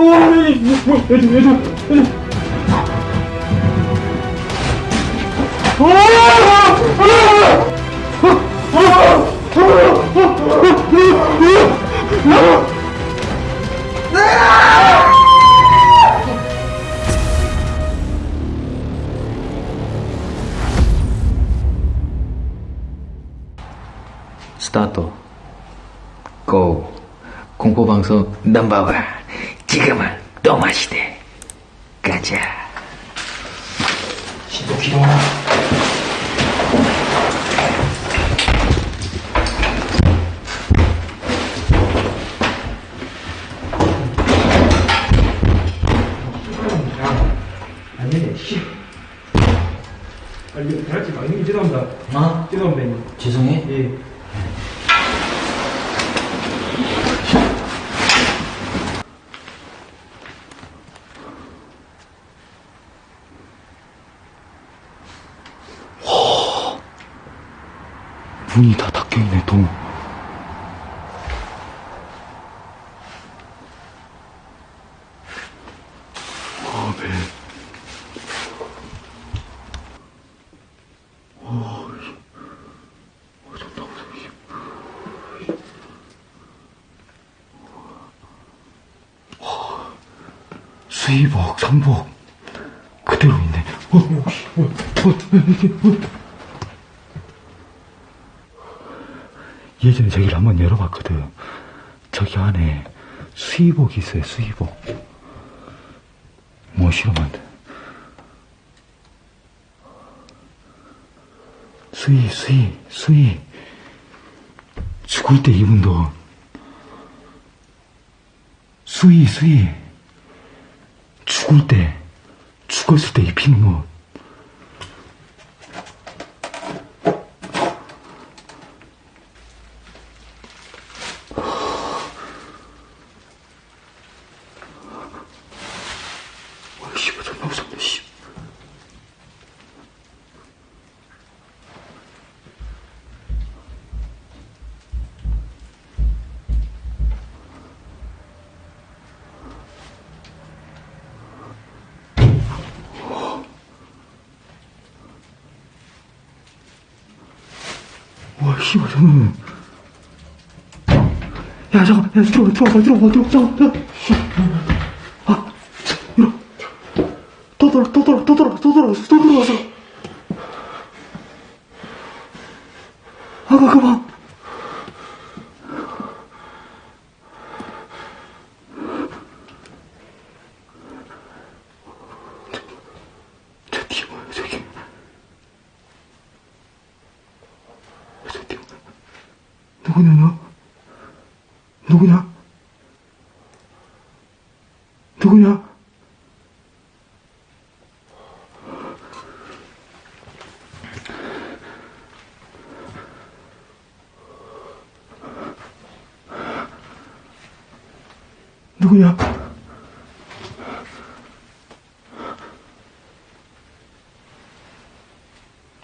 뭐, 얘들, 얘들, 얘들. 스타트 고 공포방송 넘버원 지금은 또 마시대 가자. 신도 기동아. 아니, 씨. 아니, 이거 같이 막는 게 죄송합니다. 어? 죄송합니다, 형님. 죄송해 예. 문이 다 닫혀있네, 동. 아, 네. 아, 존나 무서워, 씨. 와, 수의복, 상복, 그대로 있네. 어, 어, 어, 어, 이게, 어. 예전에 저기를 한번 열어봤거든. 저기 안에 수의복이 있어요, 수의복. 뭐 실험한 데 수의, 수의, 수의. 죽을 때 돈. 수의, 수의. 죽을 때, 죽었을 때 입히는 옷. 와, 씨발, 존나 무섭네, 씨. 와, 씨발, 저는. 야, 잠깐, 야, 들어가, 들어가, 들어가, 들어가, 잠깐. 아, 이러. 또 돌아, 또 돌아, 또 돌아, 또 돌아왔어, 또 돌아왔어. 아가, 그만. 저 뒤에 뭐야, 저기. 저 뒤에 뭐야. 누구냐, 너? 누구냐? 누구냐? 누구냐?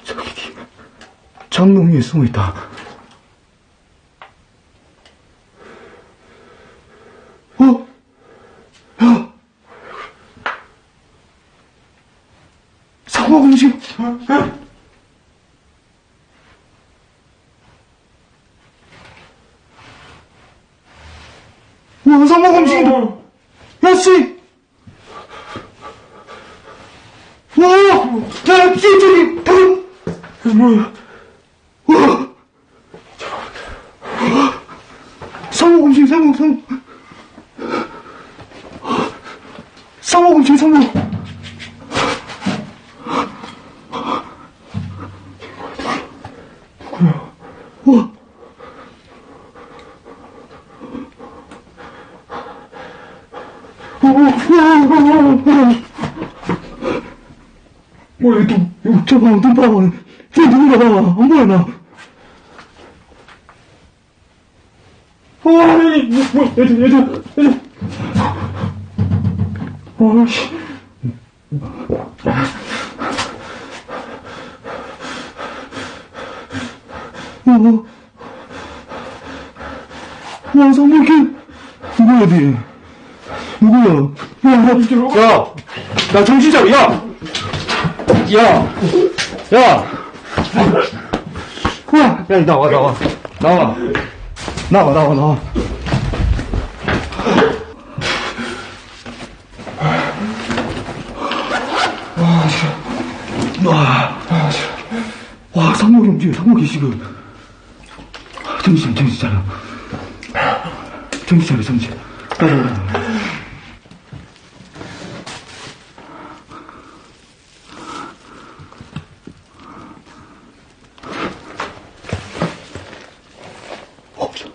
저기 장롱 위에 숨어 있다. 어? 야! 상호 공식! 와, 상호 공식이다! 야, 씨! 와! 야, 씨, 저기, 방금! 뭐야? 와! 상호 공식, 상호, 상호. 상호 공식, 상호. 우와. 뭐, 이거, 이거, 저 봐, 눈 봐봐. 저 누군가 봐. 안 보여, 나. 어이, 뭐, 뭐, 얘들, 얘들, 얘들. 어이씨. 어. 와, 성목이. 누구 어디? 누구야? 야, 야, 야, 나 정신 차려, 야! 야! 야! 야, 야, 나와, 나와. 나와. 나와, 나와, 나와. 와, 싫어. 와, 아, 싫어. 와, 상목이 움직여, 상목이 지금. 정신, 정신 차려. 정신 차려, 정신. 따라오라. 없어.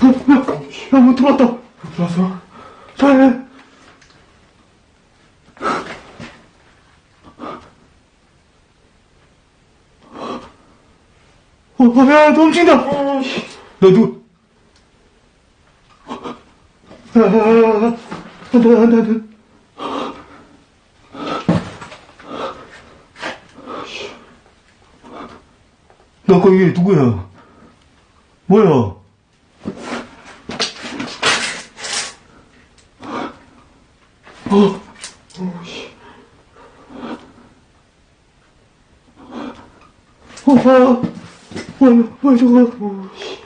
어, 야, 야, 문 들어왔다. 들어왔어? 잘해. 어, 어, 야, 너 움직인다. 너 누구? 야, 야, 야, 야. 안 돼, 안 돼, 안 돼. 너 거기 누구야? 뭐야? 어, 어, 아, 뭐야, 뭐야, 저거. 어, 씨.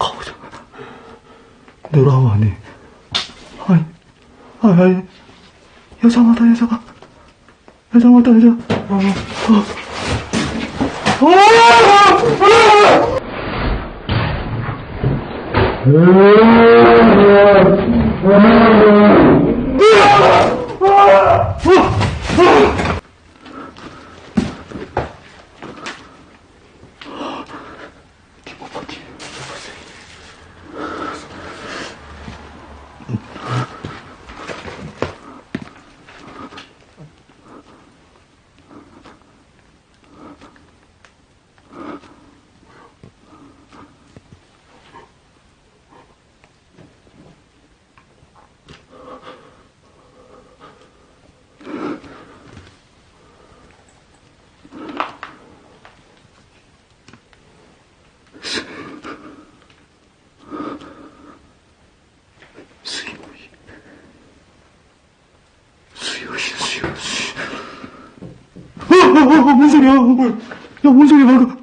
가보자. 내려가면 안 해. 아니, 아니, 아니. 여자 왔다, 여자가. 여자 왔다, 여자. 어, 어. 어! 아! 수 Oh, 어, 어, 어, 어, 뭔 소리야? 어, 야, 뭔 소리야, 방금?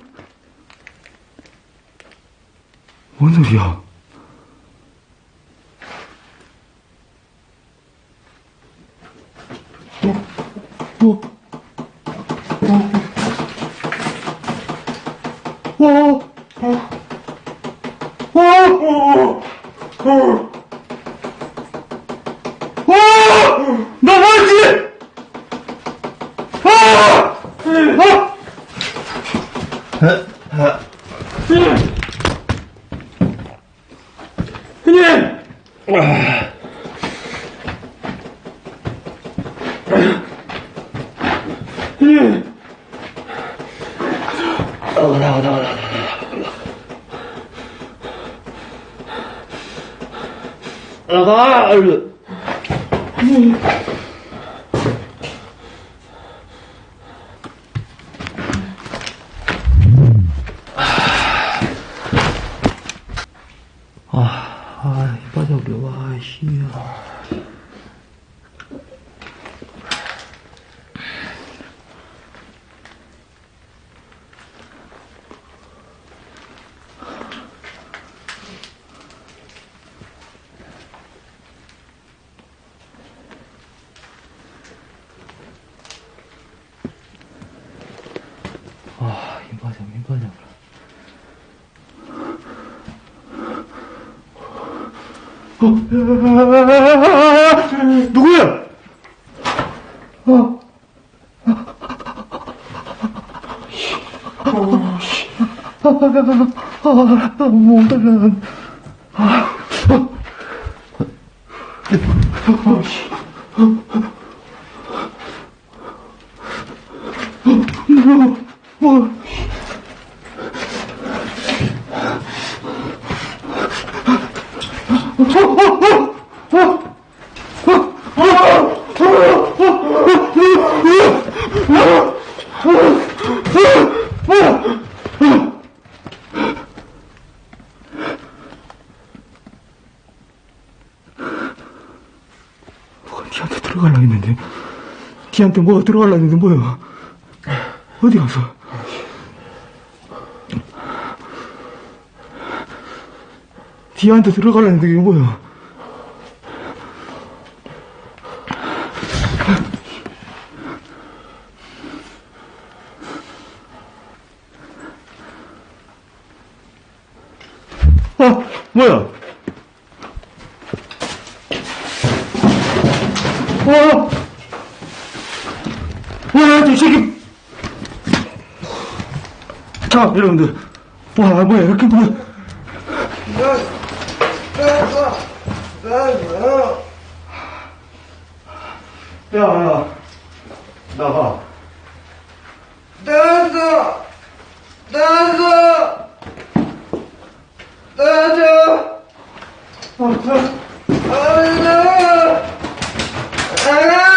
뭔 소리야? 어, 어, 어, 어, 어, 어, 어, 어. 와! 나 뭐였지? 아! 아! 형님! 형님! 나와, 나와, 나와, 나와. 나가! 아, 이 바닥이, 와, 씨. 아, 이 바닥, 이 바닥. 누구야? 어. 아, 못 달라. 아, 어, 씨. 뭐, 뭐. 어, 어, 어, 어, 어, 어. 뒤한테 들어가려 했는데 뒤한테 뭐가 들어가려 했는데 뭐야? 어디 가서? 뒤한테 들어가려 했는데 이게 뭐야? 아 뭐야 와! 와, 이 새끼! 자, 여러분들. 와, 뭐야, 이렇게 뭐야. 야, 야. 나가. 나왔어! 나왔어! 나왔어! 아, 아, 아, 나와! 아!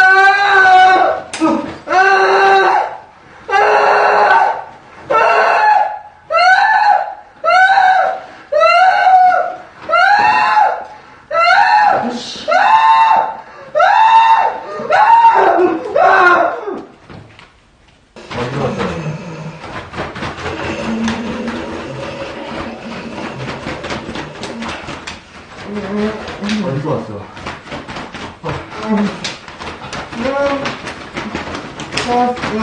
어디서 왔어? 아, 저,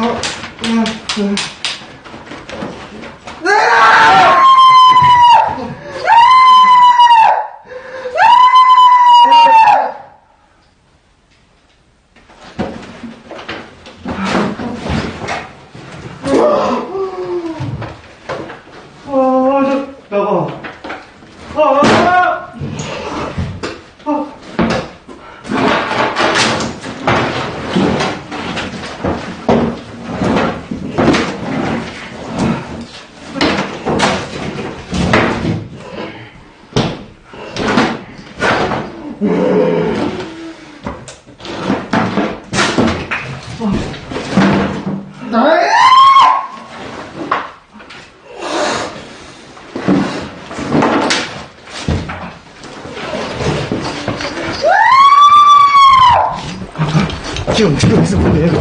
나가. 아, 아, 아. 지금 지금 있었는데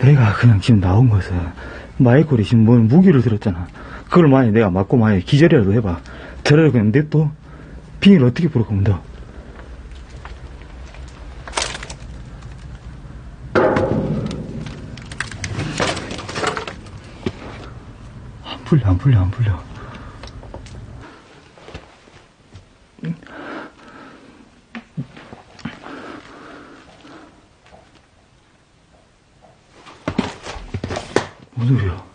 내가 그냥 지금 나온 것은 마이콜이 지금 뭔 무기를 들었잖아. 그걸 만약에 내가 맞고 만약에 기절이라도 해봐. 저를 그냥 냅둬? 비닐 어떻게 거면 너? 안 풀려 안 풀려 안 풀려 뭔 소리야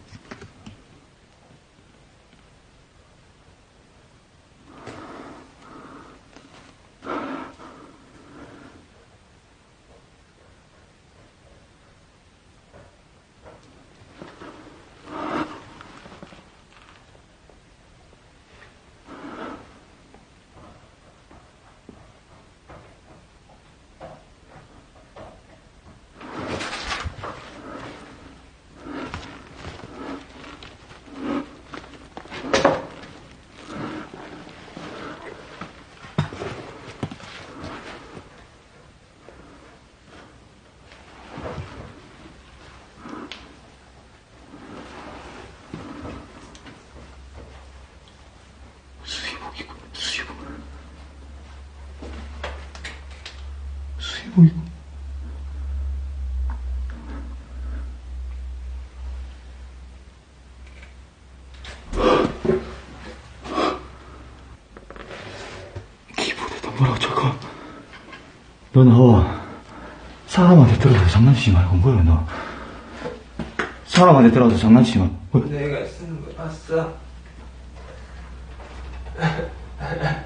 뭐라고 적어 너 나와 사람한테 들어서 장난치지 말고 뭐야 너 사람한테 들어서 장난치지 말고 뭐야? 내가 쓰는 거 봤어? 아,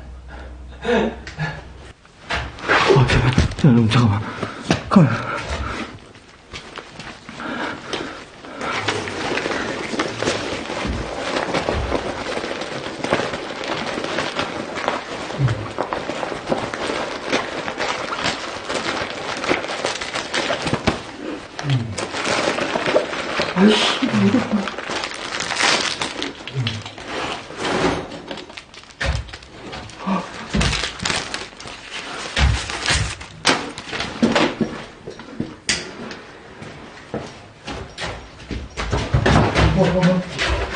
여러분, 잠깐만. 가만. 아이씨, 이거.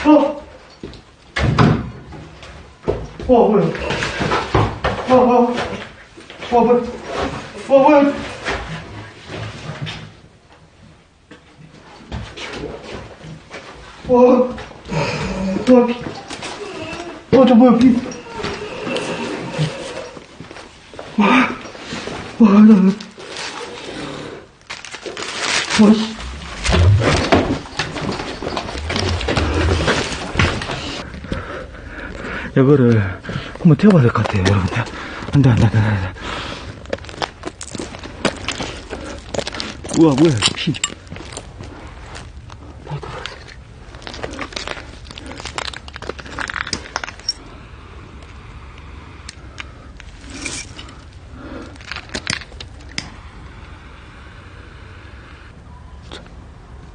어! 어, 뭐야? 어, 어, 어, 뭐야? 어, 뭐야? 어, 어, 비. 어, 저 뭐야, 비. 와, 와, 나, 나. 와, 씨. 이거를 한번 태워봐야 될 것 같아요, 여러분들. 안 돼, 안 돼, 안 돼, 안 돼. 우와, 뭐야, 피. 저,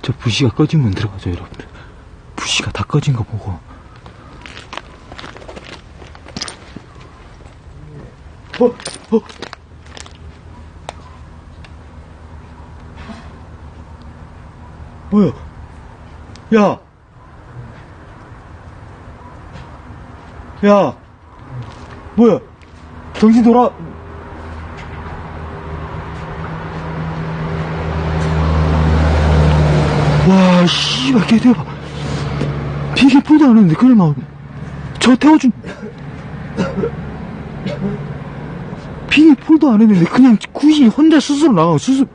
저 부시가 꺼지면 들어가죠, 여러분들. 부시가 다 꺼진 거 보고. 어, 어. 뭐야? 야! 야! 뭐야? 정신 돌아! 와, 씨발, 개 대박. 비계 풀도 안 했는데, 그냥 막, 저 태워준, 비계 풀도 안 했는데, 그냥 굳이 혼자 스스로 나가고, 스스로.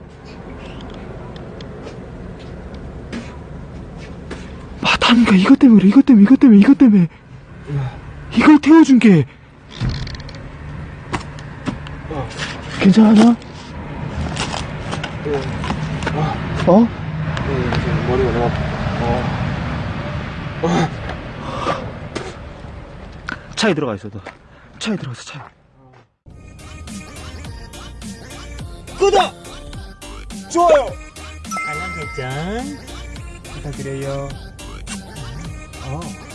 맞다니까, 이것 때문에 그래, 이것 때문에, 이것 때문에, 이것 때문에. 이걸 태워준 게. 괜찮아? 어? 머리가 너무 차에 들어가 있어, 너. 차에 들어가서 차에. 구독! 좋아요! 알람 설정 부탁드려요. 어.